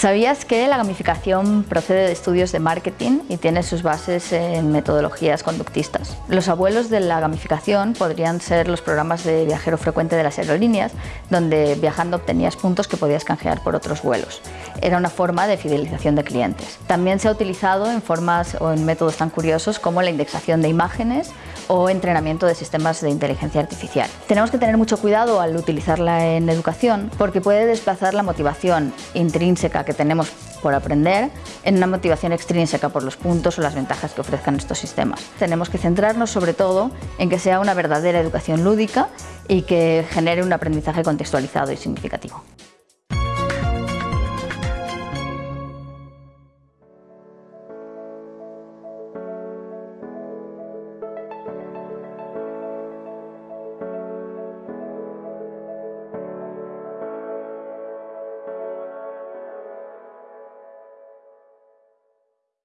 ¿Sabías que la gamificación procede de estudios de marketing y tiene sus bases en metodologías conductistas? Los abuelos de la gamificación podrían ser los programas de viajero frecuente de las aerolíneas, donde viajando obtenías puntos que podías canjear por otros vuelos. Era una forma de fidelización de clientes. También se ha utilizado en formas o en métodos tan curiosos como la indexación de imágenes o entrenamiento de sistemas de inteligencia artificial. Tenemos que tener mucho cuidado al utilizarla en educación porque puede desplazar la motivación intrínseca que tenemos por aprender en una motivación extrínseca por los puntos o las ventajas que ofrezcan estos sistemas. Tenemos que centrarnos sobre todo en que sea una verdadera educación lúdica y que genere un aprendizaje contextualizado y significativo.